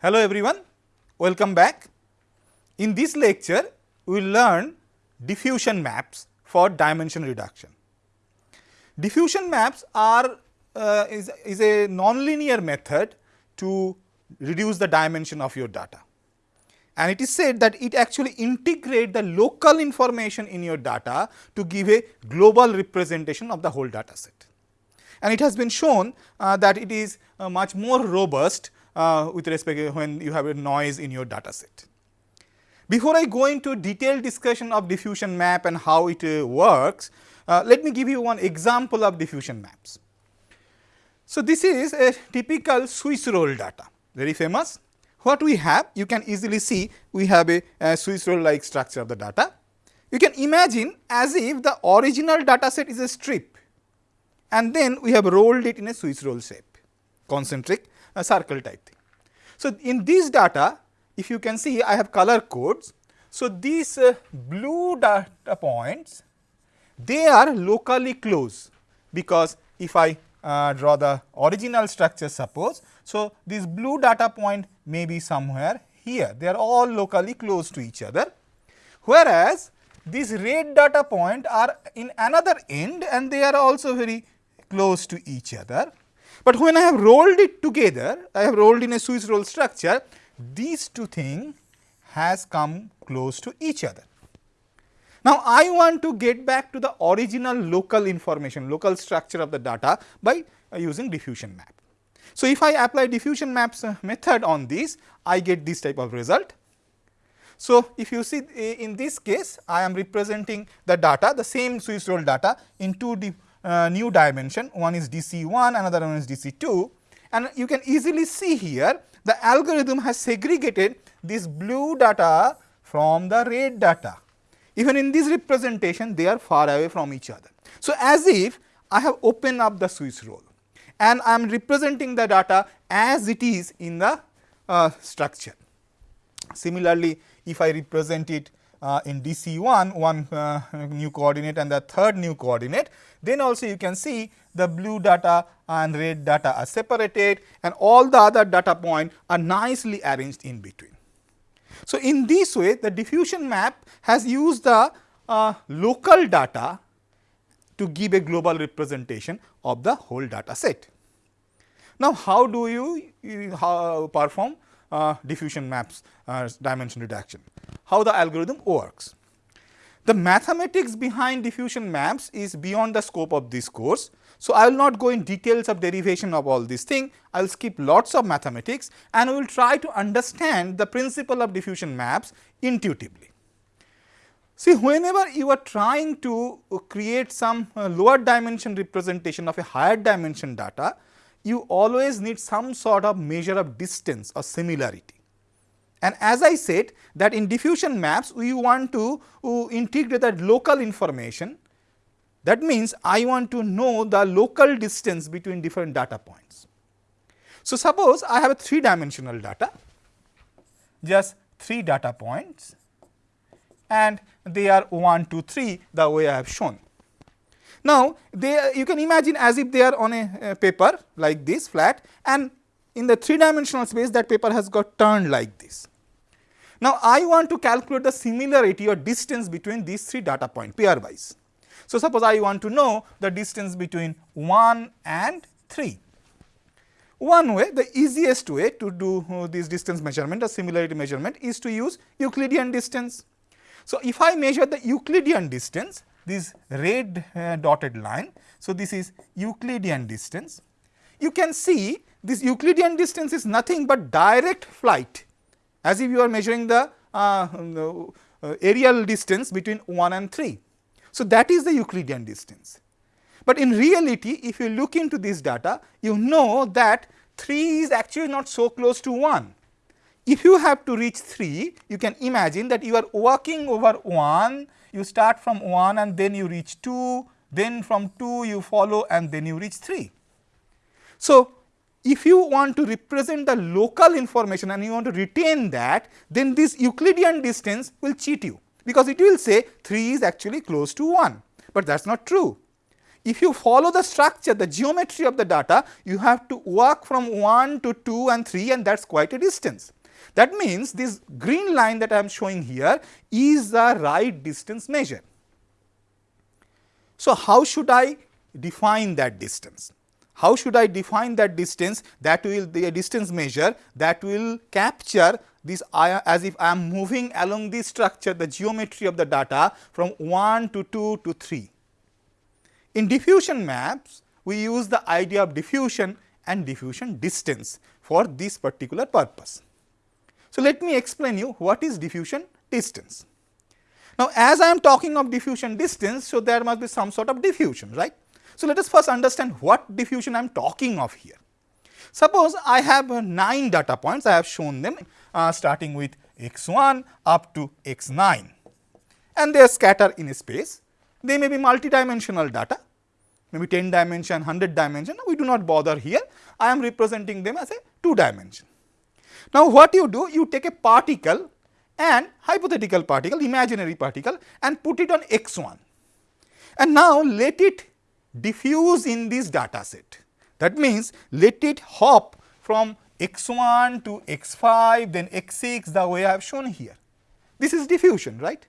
Hello everyone, welcome back. In this lecture, we will learn diffusion maps for dimension reduction. Diffusion maps are uh, is, is a nonlinear method to reduce the dimension of your data. And it is said that it actually integrate the local information in your data to give a global representation of the whole data set. And it has been shown uh, that it is uh, much more robust uh, with respect when you have a noise in your data set. Before I go into detailed discussion of diffusion map and how it uh, works, uh, let me give you one example of diffusion maps. So, this is a typical Swiss roll data, very famous. What we have, you can easily see we have a, a Swiss roll like structure of the data. You can imagine as if the original data set is a strip and then we have rolled it in a Swiss roll shape, concentric a circle type thing. So, in this data if you can see I have color codes. So, these uh, blue data points they are locally close because if I uh, draw the original structure suppose. So, this blue data point may be somewhere here they are all locally close to each other whereas these red data point are in another end and they are also very close to each other but when I have rolled it together, I have rolled in a Swiss roll structure, these two things has come close to each other. Now, I want to get back to the original local information, local structure of the data by uh, using diffusion map. So, if I apply diffusion maps uh, method on this, I get this type of result. So, if you see in this case, I am representing the data, the same Swiss roll data in two uh, new dimension, one is DC1, another one is DC2 and you can easily see here the algorithm has segregated this blue data from the red data. Even in this representation they are far away from each other. So, as if I have opened up the Swiss roll and I am representing the data as it is in the uh, structure. Similarly, if I represent it uh, in DC1 one uh, new coordinate and the third new coordinate, then also you can see the blue data and red data are separated and all the other data point are nicely arranged in between. So, in this way the diffusion map has used the uh, local data to give a global representation of the whole data set. Now, how do you, you how perform diffusion maps uh, dimension reduction? How the algorithm works? The mathematics behind diffusion maps is beyond the scope of this course. So, I will not go in details of derivation of all these things, I will skip lots of mathematics and we will try to understand the principle of diffusion maps intuitively. See whenever you are trying to create some uh, lower dimension representation of a higher dimension data, you always need some sort of measure of distance or similarity. And as I said that in diffusion maps we want to uh, integrate that local information that means I want to know the local distance between different data points. So, suppose I have a 3 dimensional data just 3 data points and they are 1, 2, 3 the way I have shown. Now, they you can imagine as if they are on a, a paper like this flat and in the 3 dimensional space that paper has got turned like this. Now, I want to calculate the similarity or distance between these 3 data point pairwise. So, suppose I want to know the distance between 1 and 3. One way, the easiest way to do uh, this distance measurement or similarity measurement is to use Euclidean distance. So, if I measure the Euclidean distance, this red uh, dotted line. So, this is Euclidean distance. You can see this Euclidean distance is nothing but direct flight as if you are measuring the uh, uh, aerial distance between 1 and 3. So, that is the Euclidean distance. But in reality if you look into this data you know that 3 is actually not so close to 1. If you have to reach 3 you can imagine that you are walking over 1 you start from 1 and then you reach 2 then from 2 you follow and then you reach 3. So, if you want to represent the local information and you want to retain that, then this Euclidean distance will cheat you, because it will say 3 is actually close to 1, but that is not true. if you follow the structure, the geometry of the data, you have to walk from 1 to 2 and 3 and that is quite a distance. That means, this green line that I am showing here is the right distance measure. So, how should I define that distance? How should I define that distance that will the distance measure that will capture this as if I am moving along this structure the geometry of the data from 1 to 2 to 3. In diffusion maps we use the idea of diffusion and diffusion distance for this particular purpose. So, let me explain you what is diffusion distance. Now, as I am talking of diffusion distance, so there must be some sort of diffusion, right. So, let us first understand what diffusion I am talking of here. Suppose I have uh, 9 data points, I have shown them uh, starting with x 1 up to x 9 and they are scattered in space. They may be multidimensional data, maybe 10 dimension, 100 dimension, we do not bother here, I am representing them as a 2 dimension. Now, what you do? You take a particle and hypothetical particle, imaginary particle and put it on x 1 and now let it diffuse in this data set. That means, let it hop from x 1 to x 5 then x 6 the way I have shown here. This is diffusion right.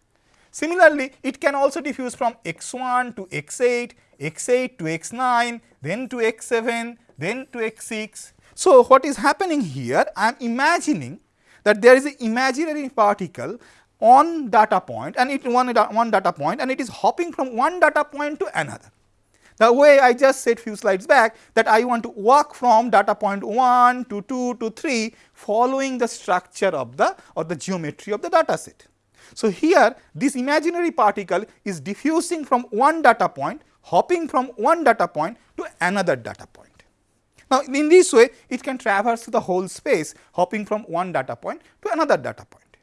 Similarly, it can also diffuse from x 1 to x 8, x 8 to x 9, then to x 7, then to x 6. So, what is happening here? I am imagining that there is an imaginary particle on data point and it one, one data point and it is hopping from one data point to another. The way I just said few slides back that I want to walk from data point 1 to 2 to 3 following the structure of the or the geometry of the data set. So, here this imaginary particle is diffusing from one data point hopping from one data point to another data point. Now, in this way it can traverse the whole space hopping from one data point to another data point.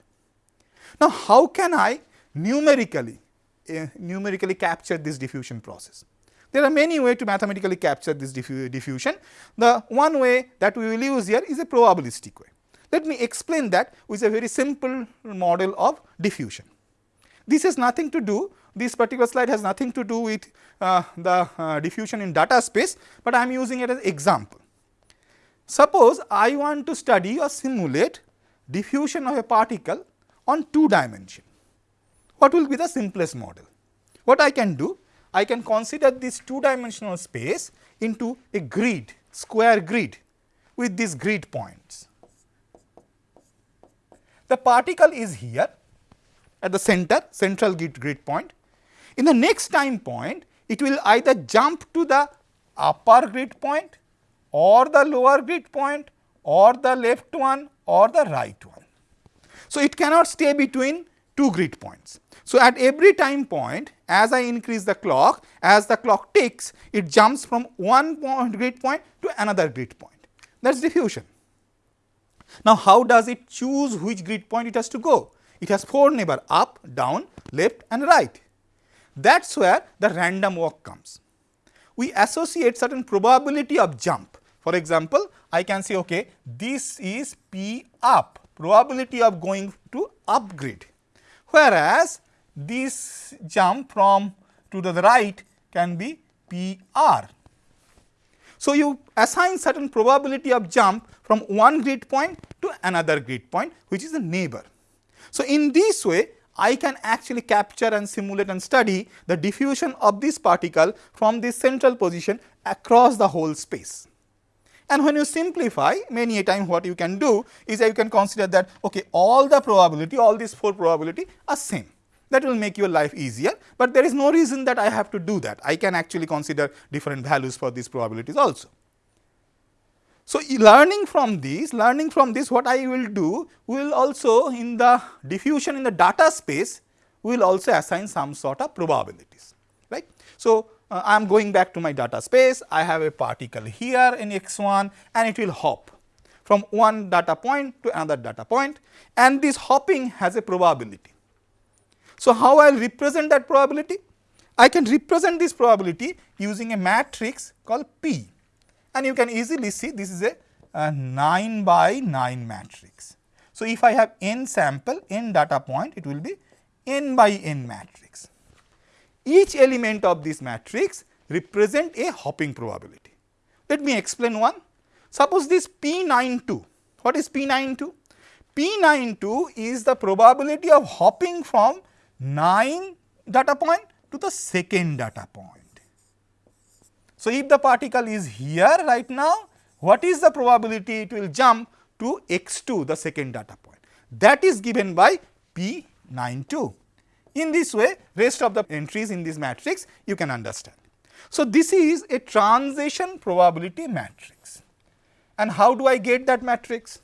Now, how can I numerically uh, numerically capture this diffusion process? There are many ways to mathematically capture this diffu diffusion. The one way that we will use here is a probabilistic way. Let me explain that with a very simple model of diffusion. This has nothing to do, this particular slide has nothing to do with uh, the uh, diffusion in data space, but I am using it as example. Suppose I want to study or simulate diffusion of a particle on 2 dimension. What will be the simplest model? What I can do? I can consider this two dimensional space into a grid, square grid with these grid points. The particle is here at the center, central grid, grid point. In the next time point, it will either jump to the upper grid point or the lower grid point or the left one or the right one. So, it cannot stay between two grid points. So, at every time point as I increase the clock, as the clock ticks, it jumps from one point grid point to another grid point. That is diffusion. Now, how does it choose which grid point it has to go? It has 4 neighbor up, down, left and right. That is where the random walk comes. We associate certain probability of jump. For example, I can say okay, this is P up, probability of going to upgrade. whereas this jump from to the right can be P r. So, you assign certain probability of jump from one grid point to another grid point which is a neighbor. So, in this way I can actually capture and simulate and study the diffusion of this particle from this central position across the whole space. And when you simplify many a time what you can do is that you can consider that okay all the probability all these 4 probability are same that will make your life easier, but there is no reason that I have to do that I can actually consider different values for these probabilities also. So, learning from this learning from this what I will do will also in the diffusion in the data space will also assign some sort of probabilities right. So, uh, I am going back to my data space, I have a particle here in x 1 and it will hop from one data point to another data point and this hopping has a probability. So, how I will represent that probability? I can represent this probability using a matrix called P and you can easily see this is a, a 9 by 9 matrix. So, if I have n sample n data point it will be n by n matrix. Each element of this matrix represent a hopping probability. Let me explain one. Suppose this P92, what is P92? P92 is the probability of hopping from 9 data point to the second data point. So, if the particle is here right now, what is the probability it will jump to x2 the second data point that is given by P92. In this way rest of the entries in this matrix you can understand. So, this is a transition probability matrix and how do I get that matrix?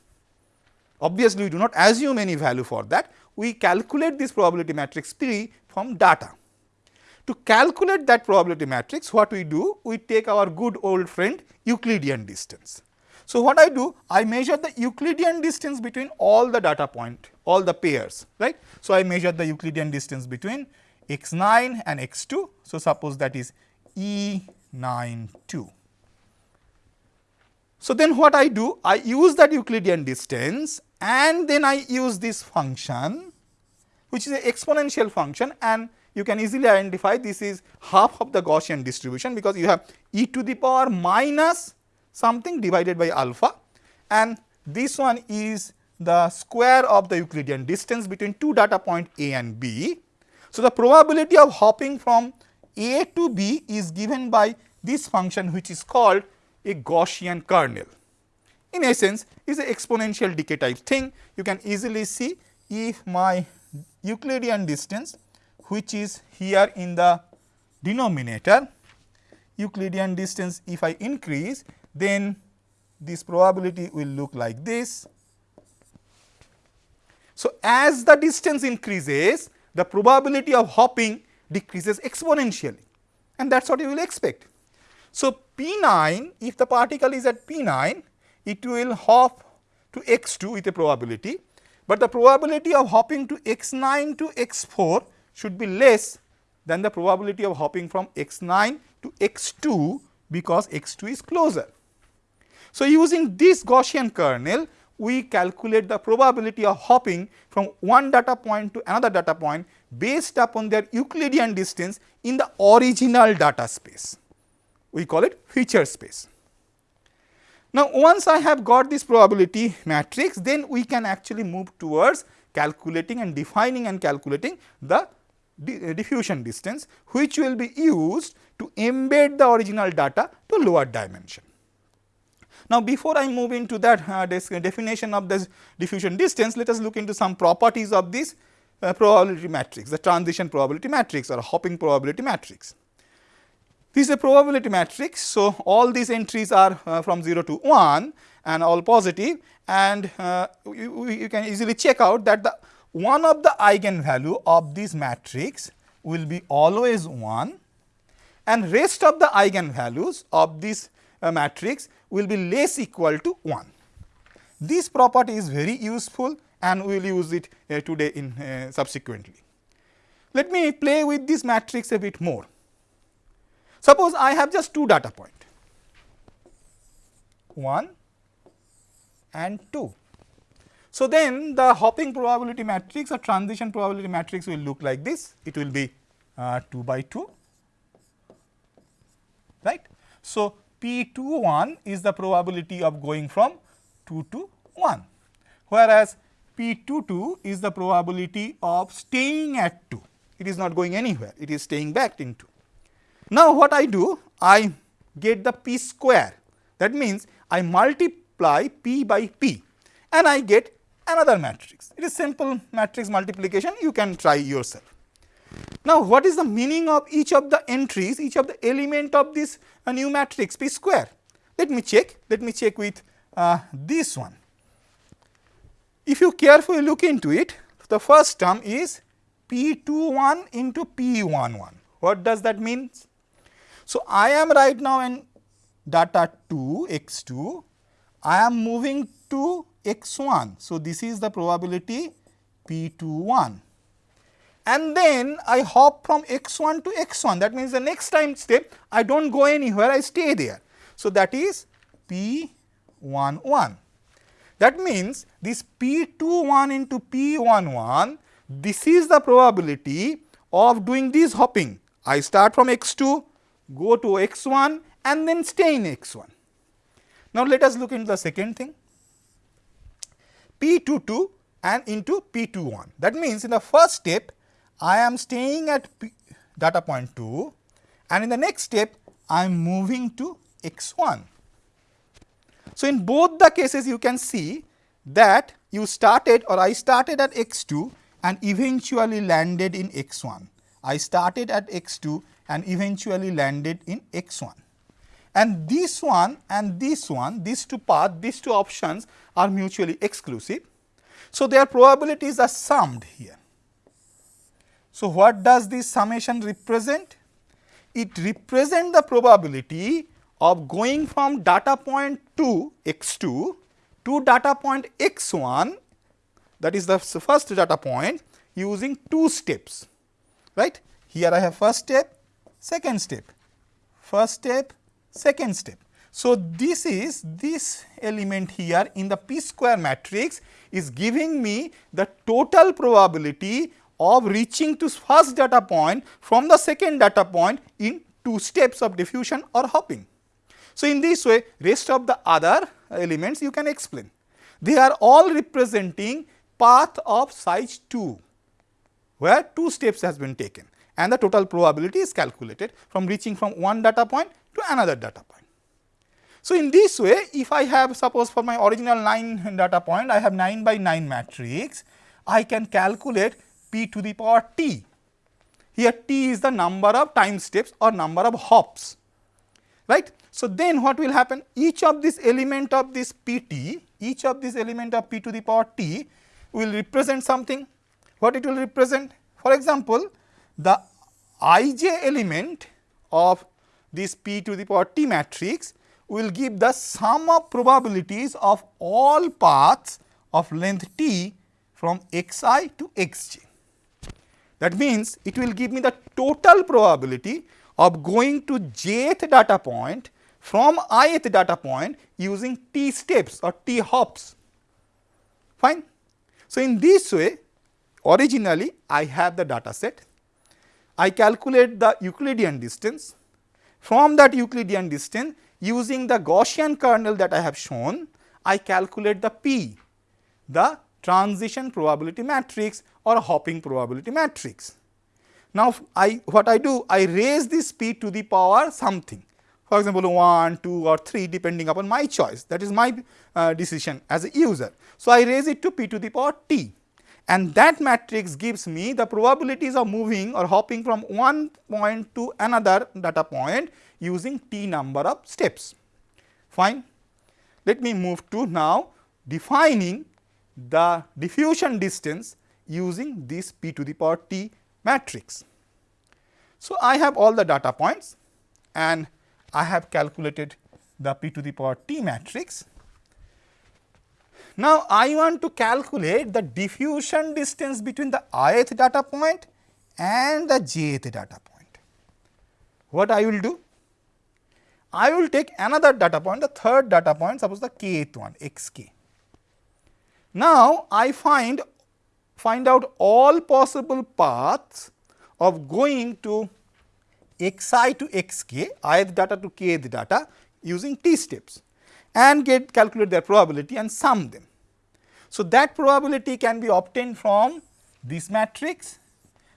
Obviously, we do not assume any value for that, we calculate this probability matrix P from data. To calculate that probability matrix, what we do? We take our good old friend Euclidean distance. So, what I do? I measure the Euclidean distance between all the data point, all the pairs, right. So, I measure the Euclidean distance between x 9 and x 2. So, suppose that is E 9 2. So, then what I do? I use that Euclidean distance and then I use this function which is an exponential function and you can easily identify this is half of the Gaussian distribution because you have e to the power minus something divided by alpha and this one is the square of the Euclidean distance between two data point A and B. So, the probability of hopping from A to B is given by this function which is called a Gaussian kernel. In essence, is an exponential decay type thing. You can easily see if my Euclidean distance which is here in the denominator Euclidean distance if I increase then this probability will look like this. So, as the distance increases the probability of hopping decreases exponentially and that is what you will expect. So, P 9 if the particle is at P 9 it will hop to x 2 with a probability, but the probability of hopping to x 9 to x 4 should be less than the probability of hopping from x 9 to x 2 because x 2 is closer. So, using this Gaussian kernel we calculate the probability of hopping from one data point to another data point based upon their Euclidean distance in the original data space. We call it feature space. Now, once I have got this probability matrix, then we can actually move towards calculating and defining and calculating the diffusion distance which will be used to embed the original data to lower dimension. Now, before I move into that uh, definition of this diffusion distance, let us look into some properties of this uh, probability matrix, the transition probability matrix or hopping probability matrix. This is a probability matrix. So, all these entries are uh, from 0 to 1 and all positive and uh, you, you, can easily check out that the one of the eigenvalue of this matrix will be always 1 and rest of the eigenvalues of this uh, matrix will be less equal to 1. This property is very useful and we will use it uh, today in uh, subsequently. Let me play with this matrix a bit more. Suppose I have just two data point 1 and 2 so, then the hopping probability matrix or transition probability matrix will look like this, it will be uh, 2 by 2, right. So, P 2 1 is the probability of going from 2 to 1, whereas P 2 2 is the probability of staying at 2, it is not going anywhere, it is staying back in 2. Now, what I do? I get the P square, that means I multiply P by P and I get another matrix. It is simple matrix multiplication you can try yourself. Now, what is the meaning of each of the entries, each of the element of this uh, new matrix P square? Let me check, let me check with uh, this one. If you carefully look into it, the first term is P 2 1 into P 1 1. What does that mean? So, I am right now in data 2 x 2, I am moving to x 1. So, this is the probability p 2 1 and then I hop from x 1 to x 1 that means the next time step I do not go anywhere I stay there. So, that is p 1 1. That means, this p 2 1 into p 1 1 this is the probability of doing this hopping. I start from x 2 go to x1 and then stay in x1. Now, let us look into the second thing p22 and into p21. That means, in the first step I am staying at P data point 2 and in the next step I am moving to x1. So, in both the cases you can see that you started or I started at x2 and eventually landed in x1. I started at x2 and eventually landed in x1. And this one and this one, these two paths, these two options are mutually exclusive. So, their probabilities are summed here. So, what does this summation represent? It represents the probability of going from data 2 x2 to data point x1 that is the first data point using two steps right. Here I have first step, second step, first step, second step. So, this is this element here in the p square matrix is giving me the total probability of reaching to first data point from the second data point in two steps of diffusion or hopping. So, in this way rest of the other elements you can explain. They are all representing path of size 2 where two steps has been taken and the total probability is calculated from reaching from one data point to another data point. So, in this way if I have suppose for my original 9 data point I have 9 by 9 matrix I can calculate p to the power t. Here t is the number of time steps or number of hops right. So, then what will happen each of this element of this pt each of this element of p to the power t will represent something what it will represent for example the ij element of this p to the power t matrix will give the sum of probabilities of all paths of length t from xi to xj. That means, it will give me the total probability of going to jth data point from ith data point using t steps or t hops. Fine. So, in this way originally I have the data set I calculate the Euclidean distance. From that Euclidean distance using the Gaussian kernel that I have shown, I calculate the P, the transition probability matrix or hopping probability matrix. Now, I what I do I raise this P to the power something for example, 1, 2 or 3 depending upon my choice that is my uh, decision as a user. So, I raise it to P to the power T and that matrix gives me the probabilities of moving or hopping from one point to another data point using t number of steps. Fine. Let me move to now defining the diffusion distance using this p to the power t matrix. So, I have all the data points and I have calculated the p to the power t matrix now, I want to calculate the diffusion distance between the ith data point and the jth data point. What I will do? I will take another data point, the third data point, suppose the kth one, xk. Now, I find find out all possible paths of going to xi to xk, ith data to kth data using t steps and get calculate their probability and sum them. So, that probability can be obtained from this matrix.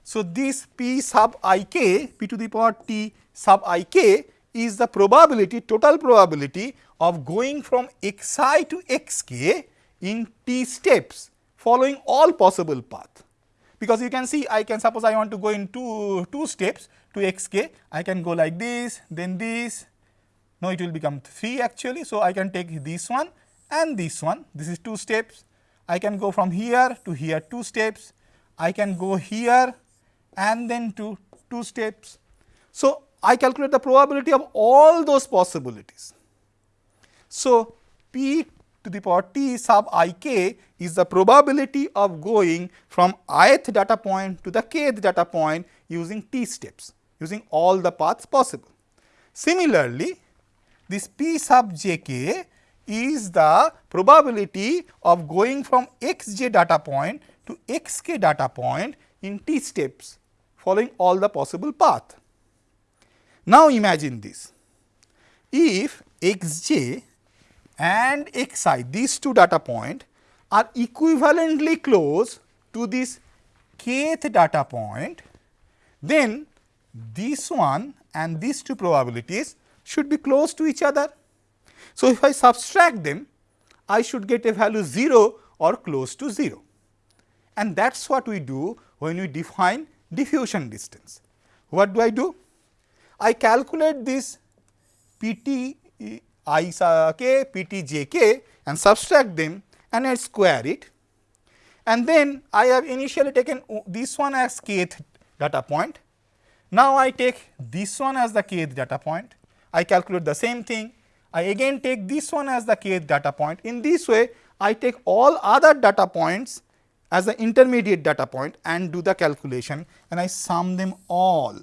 So, this p sub i k p to the power t sub i k is the probability total probability of going from x i to x k in t steps following all possible path. Because you can see I can suppose I want to go in two, two steps to x k I can go like this then this now, it will become 3 actually. So, I can take this one and this one, this is 2 steps. I can go from here to here 2 steps. I can go here and then to 2 steps. So, I calculate the probability of all those possibilities. So, p to the power t sub i k is the probability of going from ith data point to the kth data point using t steps, using all the paths possible. Similarly, this p sub j k is the probability of going from x j data point to x k data point in t steps following all the possible path. Now, imagine this if xj and xi these two data point are equivalently close to this kth data point, then this one and these two probabilities should be close to each other. So, if I subtract them, I should get a value 0 or close to 0 and that is what we do when we define diffusion distance. What do I do? I calculate this P t i uh, k, P t j k and subtract them and I square it and then I have initially taken this one as kth data point. Now, I take this one as the kth data point, I calculate the same thing, I again take this one as the kth data point. In this way, I take all other data points as the intermediate data point and do the calculation and I sum them all.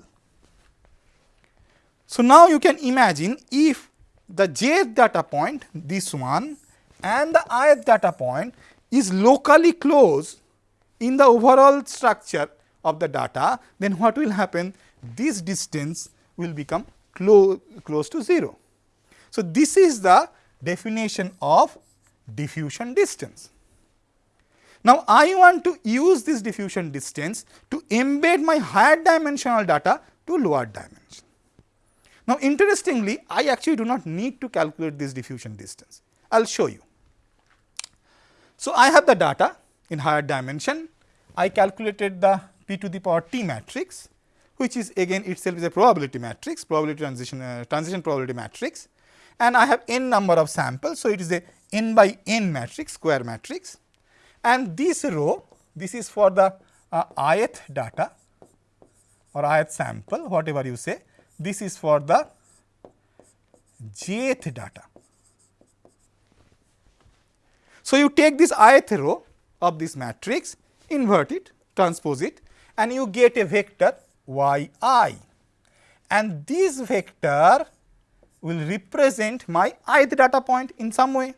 So, now you can imagine if the jth data point this one and the ith data point is locally close in the overall structure of the data, then what will happen? This distance will become clo close to 0. So, this is the definition of diffusion distance. Now, I want to use this diffusion distance to embed my higher dimensional data to lower dimension. Now, interestingly, I actually do not need to calculate this diffusion distance. I will show you. So, I have the data in higher dimension. I calculated the p to the power t matrix, which is again itself is a probability matrix, probability transition, uh, transition probability matrix and I have n number of samples. So, it is a n by n matrix, square matrix and this row this is for the uh, ith data or ith sample whatever you say this is for the jth data. So, you take this ith row of this matrix invert it transpose it and you get a vector y i and this vector will represent my ith data point in some way.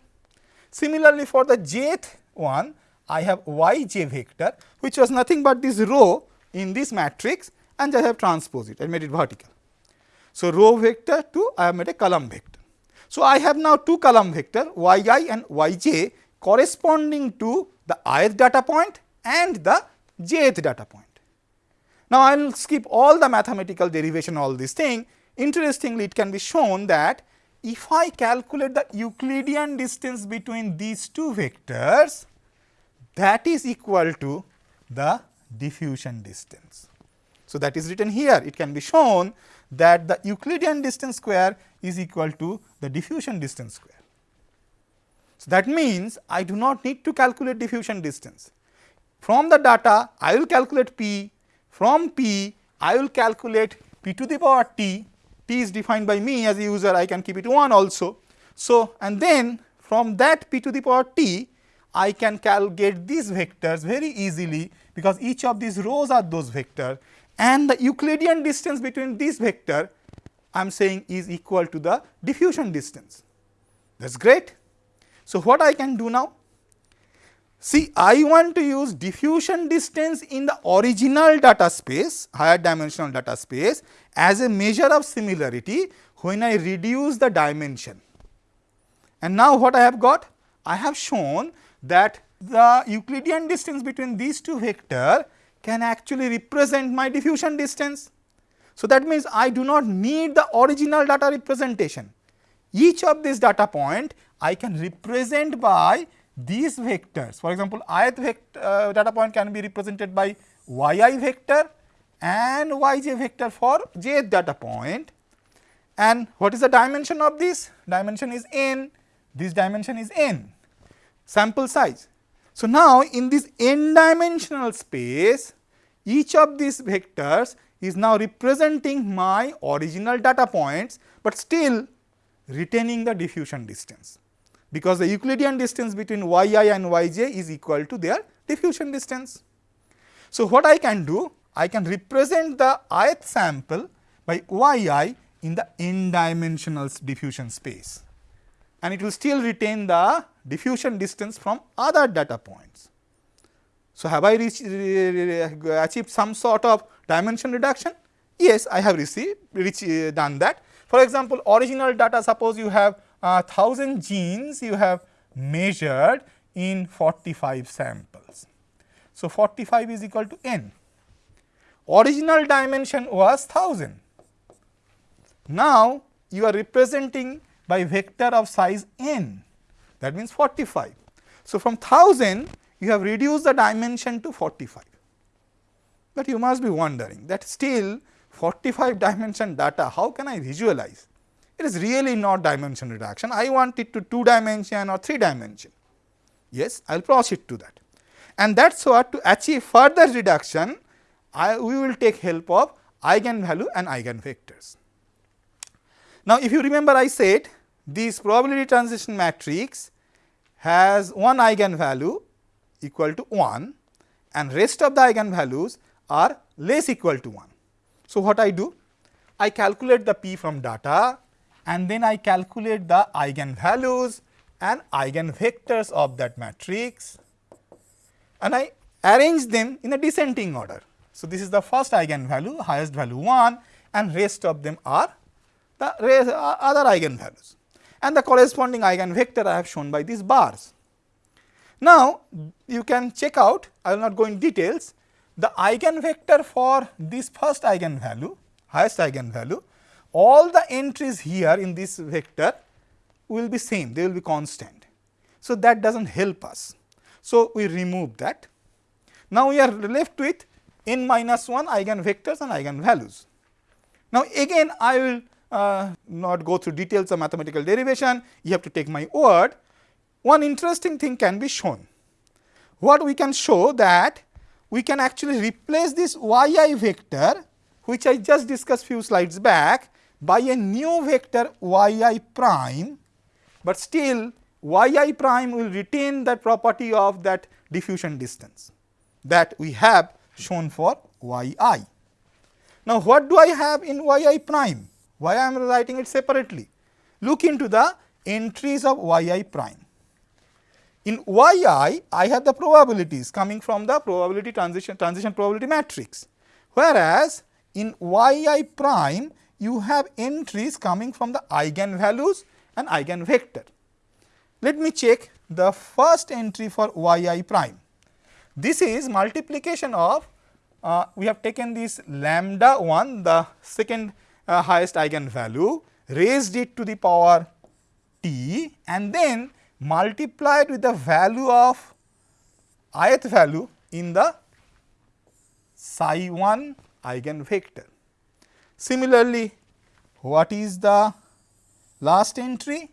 Similarly, for the jth one I have yj vector which was nothing but this row in this matrix and I have transposed it, I made it vertical. So, row vector to I have made a column vector. So, I have now two column vector yi and yj corresponding to the ith data point and the jth data point. Now, I will skip all the mathematical derivation all this thing. Interestingly, it can be shown that if I calculate the Euclidean distance between these two vectors, that is equal to the diffusion distance. So, that is written here it can be shown that the Euclidean distance square is equal to the diffusion distance square. So, that means I do not need to calculate diffusion distance. From the data I will calculate p, from p I will calculate p to the power t, t is defined by me as a user I can keep it 1 also. So, and then from that p to the power t I can calculate these vectors very easily because each of these rows are those vectors and the Euclidean distance between this vector I am saying is equal to the diffusion distance. That is great. So, what I can do now? See, I want to use diffusion distance in the original data space, higher dimensional data space as a measure of similarity when I reduce the dimension. And now, what I have got? I have shown that the Euclidean distance between these two vector can actually represent my diffusion distance. So, that means I do not need the original data representation. Each of these data point I can represent by these vectors. For example, ith vector, uh, data point can be represented by yi vector and yj vector for jth data point. And what is the dimension of this? Dimension is n, this dimension is n sample size. So, now in this n dimensional space each of these vectors is now representing my original data points, but still retaining the diffusion distance because the Euclidean distance between yi and yj is equal to their diffusion distance. So, what I can do? I can represent the ith sample by yi in the n dimensional diffusion space and it will still retain the diffusion distance from other data points. So, have I reached, achieved some sort of dimension reduction? Yes, I have received which uh, done that. For example, original data suppose you have uh, 1000 genes you have measured in 45 samples. So, 45 is equal to n. Original dimension was 1000. Now, you are representing by vector of size n that means 45. So, from 1000 you have reduced the dimension to 45, but you must be wondering that still 45 dimension data how can I visualize? It is really not dimension reduction, I want it to 2 dimension or 3 dimension. Yes, I will proceed to that. And that is what to achieve further reduction, I, we will take help of eigenvalue and eigenvectors. Now, if you remember I said this probability transition matrix has one eigenvalue equal to 1 and rest of the eigenvalues are less equal to 1. So, what I do? I calculate the p from data and then I calculate the eigenvalues and eigenvectors of that matrix and I arrange them in a descending order. So, this is the first eigenvalue highest value 1 and rest of them are the uh, other eigenvalues and the corresponding eigenvector I have shown by these bars. Now, you can check out I will not go in details the eigenvector for this first eigenvalue highest eigenvalue all the entries here in this vector will be same, they will be constant. So, that does not help us. So, we remove that. Now, we are left with n minus 1 eigenvectors and eigenvalues. Now, again I will uh, not go through details of mathematical derivation, you have to take my word. One interesting thing can be shown. What we can show that we can actually replace this yi vector which I just discussed few slides back by a new vector yi prime, but still yi prime will retain that property of that diffusion distance that we have shown for yi. Now, what do I have in yi prime? Why I am writing it separately? Look into the entries of yi prime. In yi, I have the probabilities coming from the probability transition transition probability matrix, whereas in yi prime you have entries coming from the eigenvalues and eigenvector. Let me check the first entry for yi prime. This is multiplication of uh, we have taken this lambda 1 the second uh, highest eigenvalue raised it to the power t and then multiplied with the value of ith value in the psi 1 eigenvector. Similarly, what is the last entry?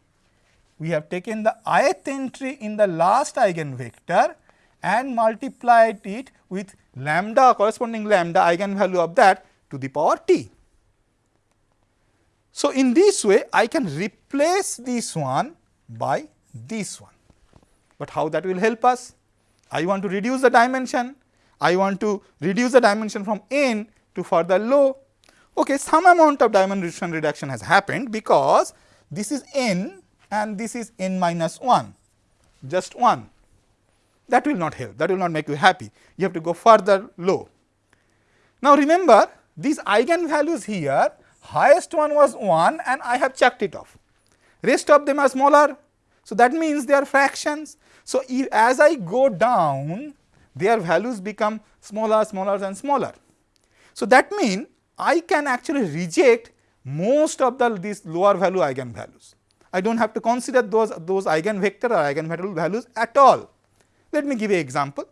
We have taken the ith entry in the last eigenvector and multiplied it with lambda corresponding lambda eigenvalue of that to the power t. So, in this way I can replace this one by this one, but how that will help us? I want to reduce the dimension, I want to reduce the dimension from n to further low. Okay, some amount of dimension reduction has happened because this is n and this is n minus 1, just 1. That will not help, that will not make you happy. You have to go further low. Now, remember these eigenvalues here, highest one was 1 and I have checked it off. Rest of them are smaller. So, that means they are fractions. So, if, as I go down, their values become smaller, smaller and smaller. So, that means I can actually reject most of the these lower value eigenvalues. I do not have to consider those, those eigenvector or eigenvalue values at all. Let me give an example.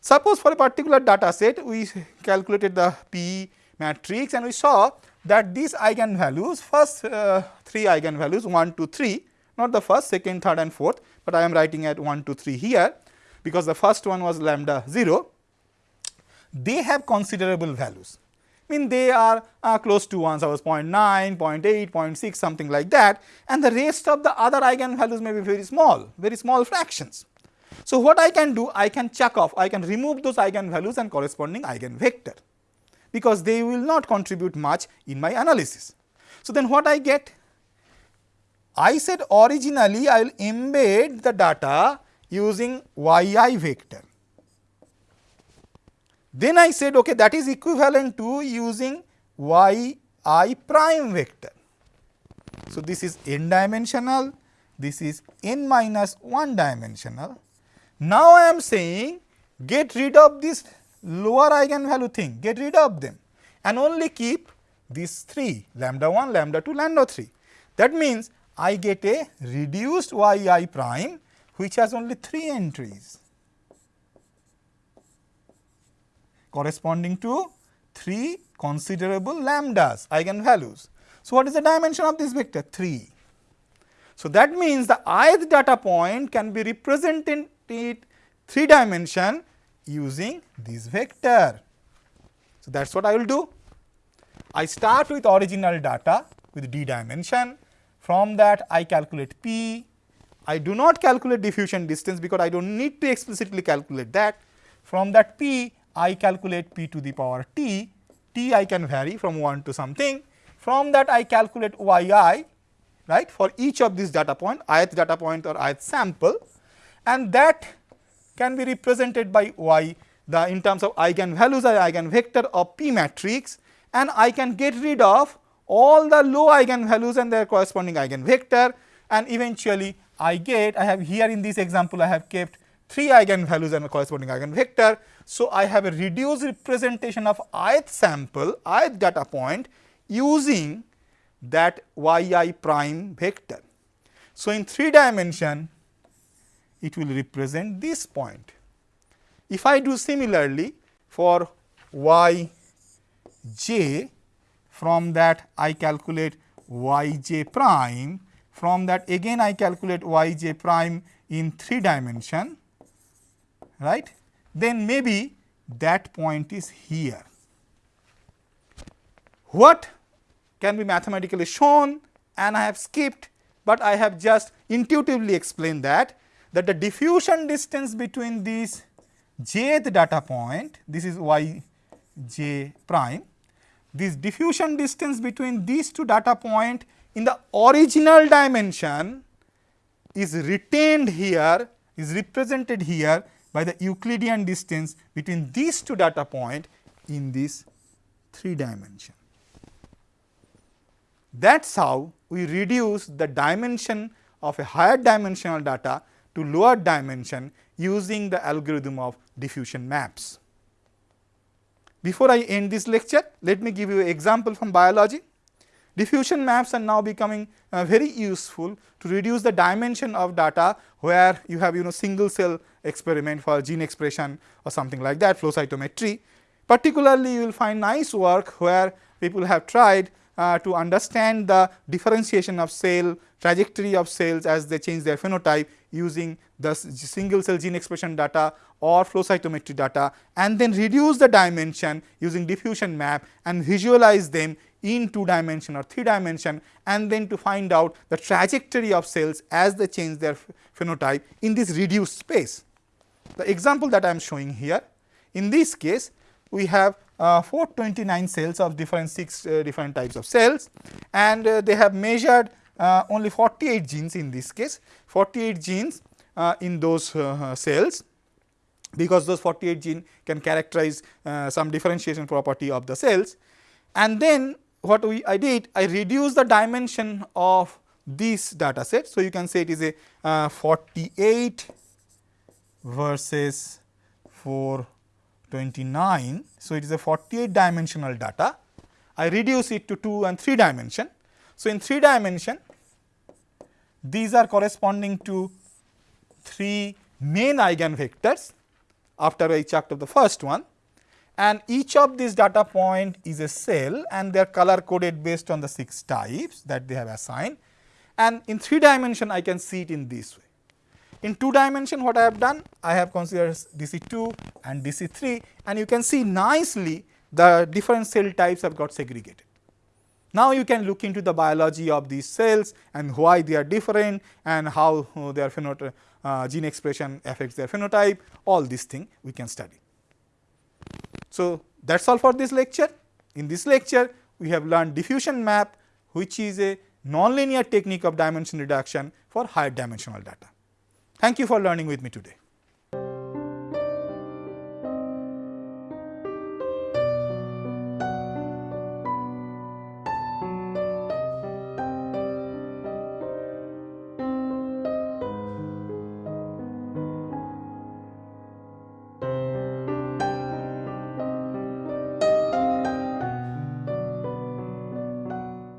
Suppose for a particular data set we calculated the P matrix and we saw that these eigenvalues first uh, 3 eigenvalues 1 2 3 not the first second third and fourth, but I am writing at 1 2 3 here because the first one was lambda 0 they have considerable values mean they are uh, close to 1 suppose 0 0.9, 0 0.8, 0.6 something like that and the rest of the other eigenvalues may be very small, very small fractions. So, what I can do I can check off I can remove those eigenvalues and corresponding eigenvector because they will not contribute much in my analysis. So, then what I get? I said originally I will embed the data using yi vector then I said okay that is equivalent to using y i prime vector. So, this is n dimensional, this is n minus 1 dimensional. Now, I am saying get rid of this lower eigenvalue thing, get rid of them and only keep these 3 lambda 1, lambda 2, lambda 3. That means, I get a reduced y i prime which has only 3 entries corresponding to 3 considerable lambdas eigenvalues. So, what is the dimension of this vector? 3. So, that means the ith data point can be represented in 3 dimension using this vector. So, that is what I will do. I start with original data with d dimension. From that I calculate p. I do not calculate diffusion distance because I do not need to explicitly calculate that. From that p I calculate p to the power t, t I can vary from 1 to something. From that I calculate yi right for each of these data point ith data point or ith sample. And that can be represented by y the in terms of eigenvalues or eigenvector of p matrix. And I can get rid of all the low eigenvalues and their corresponding eigenvector. And eventually I get I have here in this example I have kept 3 eigenvalues and a corresponding eigenvector. So, I have a reduced representation of ith sample ith data point using that yi prime vector. So, in 3 dimension it will represent this point. If I do similarly for y j from that I calculate y j prime from that again I calculate y j prime in 3 dimension right then maybe that point is here. What can be mathematically shown and I have skipped, but I have just intuitively explained that that the diffusion distance between these jth data point this is y j prime this diffusion distance between these two data point in the original dimension is retained here is represented here by the Euclidean distance between these two data point in this 3 dimension. That is how we reduce the dimension of a higher dimensional data to lower dimension using the algorithm of diffusion maps. Before I end this lecture, let me give you an example from biology. Diffusion maps are now becoming uh, very useful to reduce the dimension of data where you have you know single cell experiment for gene expression or something like that flow cytometry. Particularly you will find nice work where people have tried uh, to understand the differentiation of cell trajectory of cells as they change their phenotype using the single cell gene expression data or flow cytometry data and then reduce the dimension using diffusion map and visualize them in 2 dimension or 3 dimension and then to find out the trajectory of cells as they change their phenotype in this reduced space. The example that I am showing here, in this case we have uh, 429 cells of different 6 uh, different types of cells and uh, they have measured uh, only 48 genes in this case, 48 genes uh, in those uh, cells because those 48 gene can characterize some differentiation property of the cells. And then what we I did I reduced the dimension of this data set. So, you can say it is a uh, 48 versus 429. So, it is a 48 dimensional data. I reduce it to 2 and 3 dimension. So, in 3 dimension these are corresponding to 3 main eigenvectors after I checked of the first one and each of these data point is a cell and they are color coded based on the 6 types that they have assigned and in 3 dimension I can see it in this way. In 2 dimension what I have done I have considered DC2 and DC3 and you can see nicely the different cell types have got segregated. Now, you can look into the biology of these cells and why they are different and how their phenotype uh, gene expression affects their phenotype all these things we can study. So, that is all for this lecture. In this lecture, we have learned diffusion map which is a nonlinear technique of dimension reduction for higher dimensional data. Thank you for learning with me today.